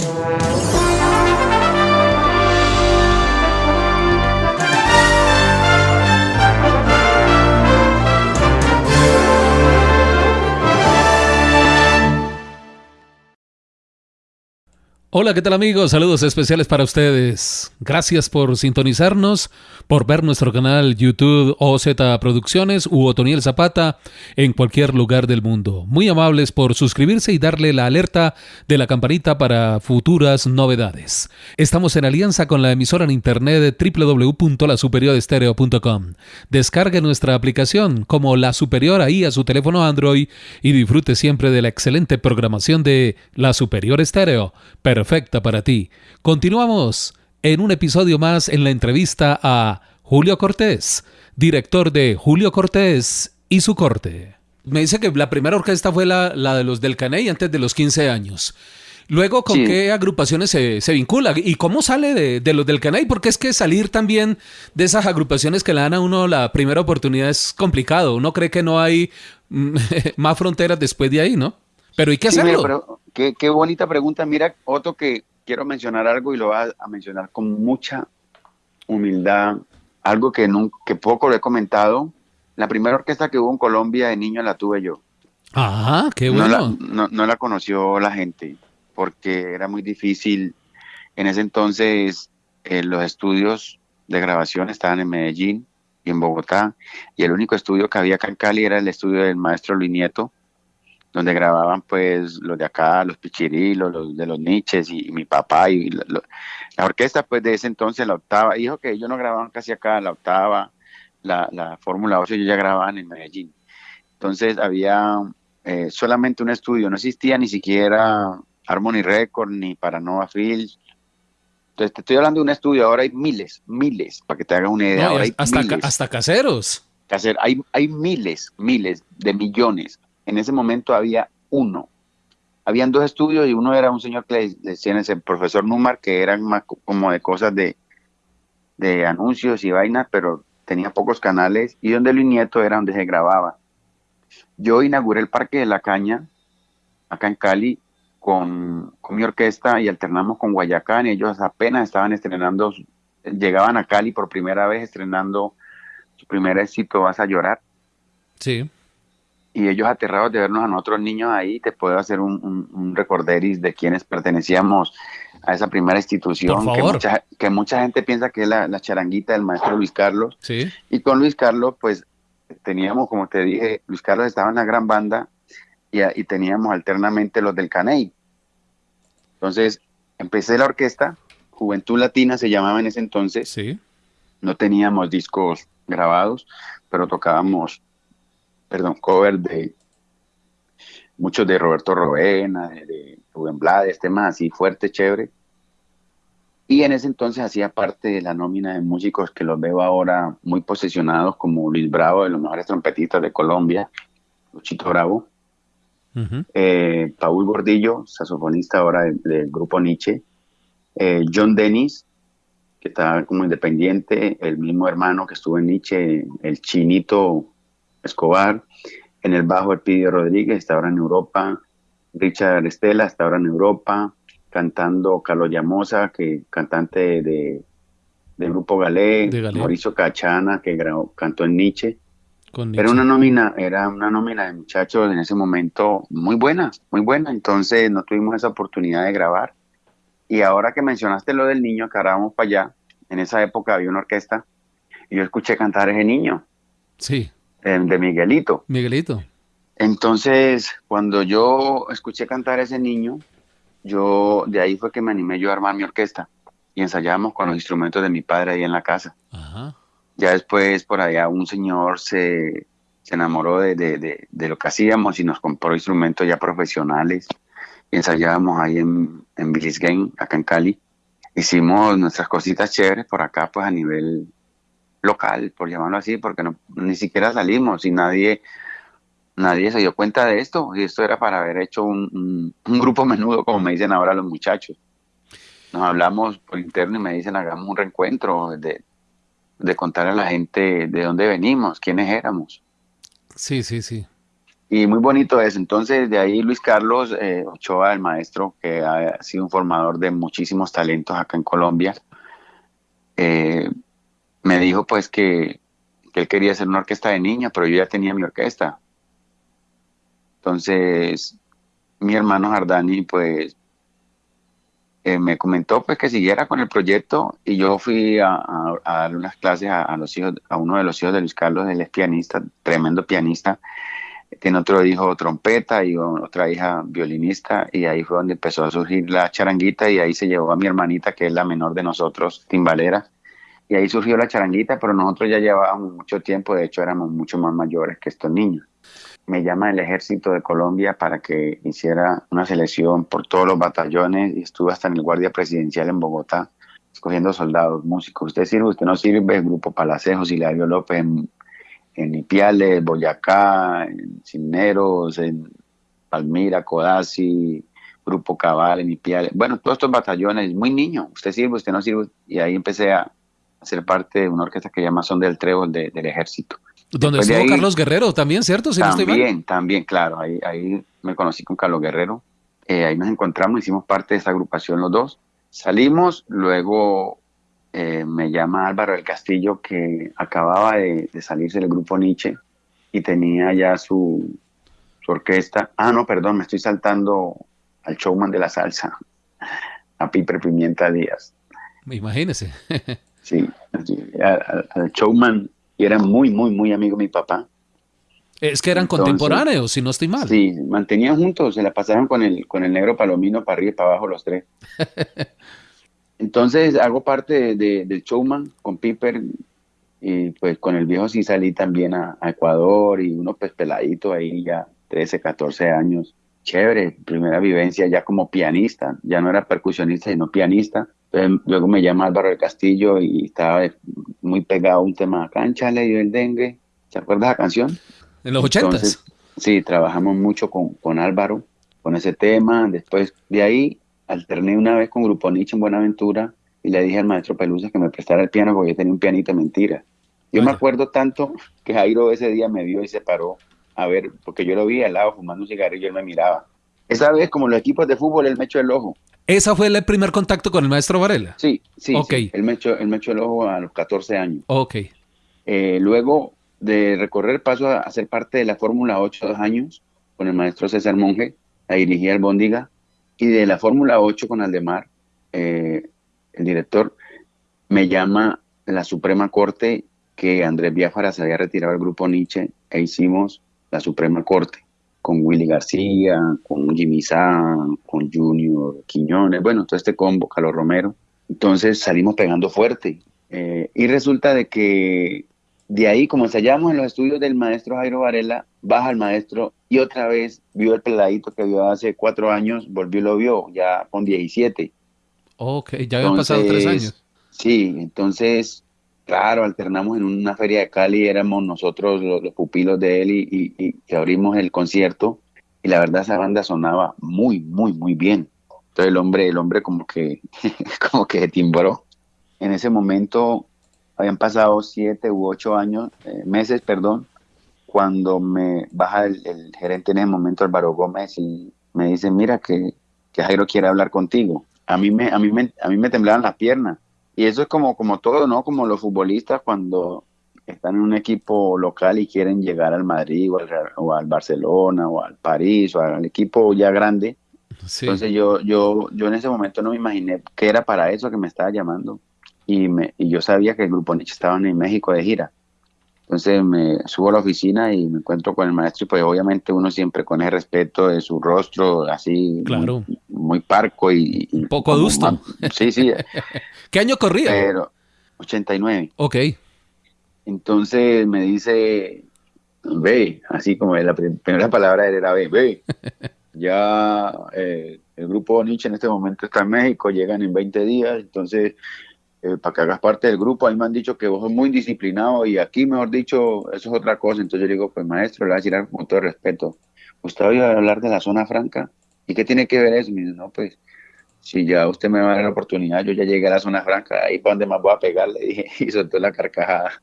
Música Hola, ¿qué tal amigos? Saludos especiales para ustedes. Gracias por sintonizarnos, por ver nuestro canal YouTube OZ Producciones u Otoniel Zapata en cualquier lugar del mundo. Muy amables por suscribirse y darle la alerta de la campanita para futuras novedades. Estamos en alianza con la emisora en internet www.lasuperiorestereo.com. Descargue nuestra aplicación como La Superior ahí a su teléfono Android y disfrute siempre de la excelente programación de La Superior Estéreo perfecta para ti. Continuamos en un episodio más en la entrevista a Julio Cortés, director de Julio Cortés y su corte. Me dice que la primera orquesta fue la, de los del Caney antes de los 15 años. Luego, ¿con qué agrupaciones se, vincula? ¿Y cómo sale de, los del Caney? Porque es que salir también de esas agrupaciones que le dan a uno la primera oportunidad es complicado. Uno cree que no hay más fronteras después de ahí, ¿no? Pero hay que hacerlo. Qué, bonita pregunta. Mira, Otto, que quiero mencionar algo y lo voy a, mencionar con mucha humildad. Algo que, nunca, que poco lo he comentado. La primera orquesta que hubo en Colombia de niño la tuve yo. Ah, qué bueno. No la, conoció la gente porque era muy difícil. En ese entonces eh, los estudios de grabación estaban en Medellín y en Bogotá y el único estudio que había acá en Cali era el estudio del maestro Luis Nieto donde grababan pues los de acá, los pichirilos, los de los niches y, mi papá y la orquesta pues de ese entonces, la octava, dijo que ellos no grababan casi acá, la octava, la, la Fórmula 8 ellos ya grababan en Medellín. Entonces había eh, solamente un estudio, no existía ni siquiera Harmony Record ni Paranova Fields. Entonces te estoy hablando de un estudio, ahora hay miles, miles, para que te hagas una idea. ahora hay hasta, hasta caseros. hay, hay miles, miles de millones en ese momento había uno. Habían dos estudios y uno era un señor que le decían ese profesor Numar, que eran más como de cosas de, de anuncios y vainas, pero tenía pocos canales, y donde Luis Nieto era donde se grababa. Yo inauguré el Parque de la Caña, acá en Cali, con, con, mi orquesta y alternamos con Guayacán, y ellos apenas estaban estrenando, llegaban a Cali por primera vez estrenando su primer éxito, Vas a llorar. Sí y ellos aterrados de vernos a nosotros niños ahí, te puedo hacer un, un, recorderis de quienes pertenecíamos a esa primera institución, Que, mucha, que mucha gente piensa que es la, la, charanguita del maestro Luis Carlos. Sí. Y con Luis Carlos, pues teníamos, como te dije, Luis Carlos estaba en la gran banda y, y teníamos alternamente los del Caney. Entonces, empecé la orquesta, Juventud Latina se llamaba en ese entonces. Sí. No teníamos discos grabados, pero tocábamos perdón, cover de muchos de Roberto Rovena, de, Rubén Blades, temas así fuerte, chévere. Y en ese entonces hacía parte de la nómina de músicos que los veo ahora muy posesionados, como Luis Bravo, de los mejores trompetistas de Colombia, Luchito Bravo, eh, Paul Gordillo, saxofonista ahora del, grupo Nietzsche, eh, John Dennis, que está como independiente, el mismo hermano que estuvo en Nietzsche, el chinito Escobar, en el bajo Elpidio Rodríguez, está ahora en Europa, Richard Estela está ahora en Europa, cantando Carlos Llamosa, que cantante de, del grupo Galé, Mauricio Cachana, que cantó en Nietzsche. Era una nómina, era una nómina de muchachos en ese momento muy buena, muy buena. Entonces no tuvimos esa oportunidad de grabar. Y ahora que mencionaste lo del niño, que ahora vamos para allá, en esa época había una orquesta y yo escuché cantar a ese niño. Sí de Miguelito. Miguelito. Entonces, cuando yo escuché cantar a ese niño, yo de ahí fue que me animé yo a armar mi orquesta y ensayamos con los instrumentos de mi padre ahí en la casa. Ya después por allá un señor se, se enamoró de, de, de, lo que hacíamos y nos compró instrumentos ya profesionales y ensayábamos ahí en, en Billis Game, acá en Cali. Hicimos nuestras cositas chéveres por acá, pues a nivel local, por llamarlo así, porque no, ni siquiera salimos y nadie, nadie se dio cuenta de esto. Y esto era para haber hecho un, grupo menudo, como me dicen ahora los muchachos. Nos hablamos por interno y me dicen, hagamos un reencuentro de, de contar a la gente de dónde venimos, quiénes éramos. Sí, sí, sí. y muy bonito es. Entonces, de ahí Luis Carlos eh, Ochoa, el maestro, que ha sido un formador de muchísimos talentos acá en Colombia, eh, me dijo pues que, él quería hacer una orquesta de niña, pero yo ya tenía mi orquesta. Entonces, mi hermano Jardani pues eh, me comentó pues que siguiera con el proyecto y yo fui a, a, dar unas clases a, los hijos, a uno de los hijos de Luis Carlos, él es pianista, tremendo pianista, tiene otro hijo trompeta y otra hija violinista y ahí fue donde empezó a surgir la charanguita y ahí se llevó a mi hermanita que es la menor de nosotros, timbalera, y ahí surgió la charanguita, pero nosotros ya llevábamos mucho tiempo, de hecho éramos mucho más mayores que estos niños me llama el ejército de Colombia para que hiciera una selección por todos los batallones y estuve hasta en el Guardia Presidencial en Bogotá escogiendo soldados, músicos. Usted sirve, usted no sirve, Grupo Palacejos, Hilario López en, en Ipiales, Boyacá, en Cisneros, en Palmira, Codazzi, Grupo Cabal, en Ipiales. Bueno, todos estos batallones, muy niño, usted sirve, usted no sirve. Y ahí empecé a, ser parte de una orquesta que llama Son del Trébol del Ejército. Donde estuvo Carlos Guerrero también, ¿cierto? también, también, claro. Ahí, ahí me conocí con Carlos Guerrero. Eh, ahí nos encontramos, hicimos parte de esa agrupación los dos. Salimos, luego eh, me llama Álvaro del Castillo, que acababa de, salirse del grupo Nietzsche y tenía ya su, su orquesta. Ah, no, perdón, me estoy saltando al showman de la salsa, a Piper Pimienta Díaz. Imagínese. sí, al showman y era muy, muy, muy amigo de mi papá. Es que eran contemporáneos, si no estoy mal. Sí, mantenían juntos, se la pasaron con el, con el negro palomino para arriba y para abajo los tres. Entonces hago parte de, del showman con Piper y pues con el viejo sí salí también a, Ecuador y uno pues peladito ahí ya 13, 14 años. Chévere, primera vivencia ya como pianista, ya no era percusionista sino pianista luego me llama Álvaro del Castillo y estaba muy pegado a un tema, cancha le dio el dengue. ¿Se acuerdas la canción? En los ochentas. Sí, trabajamos mucho con, con Álvaro, con ese tema. Después de ahí alterné una vez con Grupo Nietzsche en Buenaventura y le dije al maestro Pelusa que me prestara el piano porque yo tenía un pianito mentira. Yo me acuerdo tanto que Jairo ese día me vio y se paró a ver, porque yo lo vi al lado fumando un cigarrillo y él me miraba. Esa vez, como los equipos de fútbol, él me echó el ojo. ¿Esa fue el primer contacto con el maestro Varela? Sí, sí. Okay. Él, me echó, él me echó el ojo a los 14 años. Ok. Eh, luego de recorrer paso a, ser parte de la Fórmula 8 dos años con el maestro César Monge, la dirigía el Bóndiga, y de la Fórmula 8 con Aldemar, eh, el director, me llama la Suprema Corte que Andrés Biafara se había retirado del grupo Nietzsche e hicimos la Suprema Corte con Willy García, con Jimmy San, con Junior Quiñones, bueno, todo este combo, Carlos Romero. Entonces salimos pegando fuerte. Eh, y resulta de que de ahí, como ensayamos en los estudios del maestro Jairo Varela, baja el maestro y otra vez vio el peladito que vio hace cuatro años, volvió y lo vio, ya con 17. Ok, ya habían pasado tres años. Sí, entonces Claro, alternamos en una feria de Cali, éramos nosotros los, pupilos de él y, abrimos el concierto y la verdad esa banda sonaba muy, muy, muy bien. Entonces el hombre, el hombre como que, como que timbró. En ese momento habían pasado siete u ocho años, eh, meses, perdón, cuando me baja el, gerente en ese momento, Álvaro Gómez, y me dice, mira que, que Jairo quiere hablar contigo. A mí me, a mí me, a mí me temblaban las piernas y eso es como, como todo, ¿no? Como los futbolistas cuando están en un equipo local y quieren llegar al Madrid o al, o al Barcelona o al París o al equipo ya grande. Entonces yo, yo, yo en ese momento no me imaginé que era para eso que me estaba llamando. Y, me, y yo sabía que el grupo Nietzsche estaba en México de gira. Entonces me subo a la oficina y me encuentro con el maestro y pues obviamente uno siempre con el respeto de su rostro así claro. muy, parco y... Un poco adusto. Sí, sí. ¿Qué año corría? Pero 89. Ok. Entonces me dice, ve, así como la primera palabra era ve, ve. ya eh, el grupo Nietzsche en este momento está en México, llegan en 20 días, entonces eh, para que hagas parte del grupo. Ahí me han dicho que vos sos muy disciplinado y aquí, mejor dicho, eso es otra cosa. Entonces yo digo, pues maestro, le voy a decir con todo respeto. ¿Usted oído hablar de la zona franca? ¿Y qué tiene que ver eso? Me dice, no, pues si ya usted me va a dar la oportunidad, yo ya llegué a la zona franca, ahí para donde más voy a pegar, le dije, y soltó la carcajada.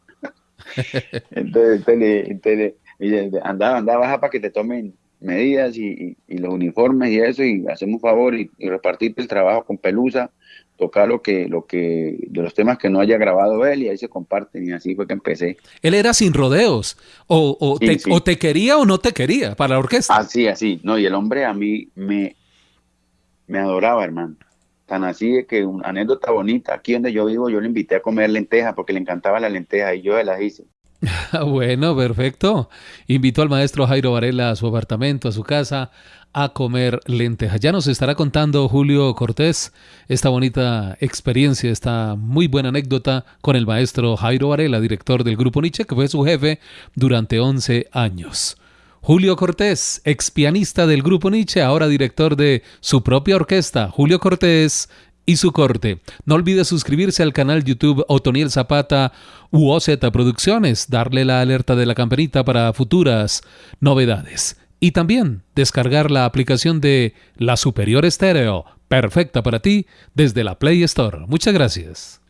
entonces, entonces, y andaba, andaba baja para que te tomen medidas y, los uniformes y eso, y hacemos un favor y, repartirte el trabajo con Pelusa, tocar lo que, lo que, de los temas que no haya grabado él y ahí se comparten y así fue que empecé. Él era sin rodeos, o, o, te, o te, quería o no te quería para la orquesta. Así, así, no, y el hombre a mí me, me adoraba, hermano. Tan así de que una anécdota bonita, aquí donde yo vivo, yo le invité a comer lenteja porque le encantaba la lenteja y yo las hice. bueno, perfecto. Invitó al maestro Jairo Varela a su apartamento, a su casa, a comer lentejas. Ya nos estará contando Julio Cortés esta bonita experiencia, esta muy buena anécdota con el maestro Jairo Varela, director del Grupo Nietzsche, que fue su jefe durante 11 años. Julio Cortés, ex pianista del Grupo Nietzsche, ahora director de su propia orquesta, Julio Cortés y su corte. No olvide suscribirse al canal YouTube Otoniel Zapata u OZ Producciones, darle la alerta de la campanita para futuras novedades. Y también descargar la aplicación de La Superior Estéreo, perfecta para ti, desde la Play Store. Muchas gracias.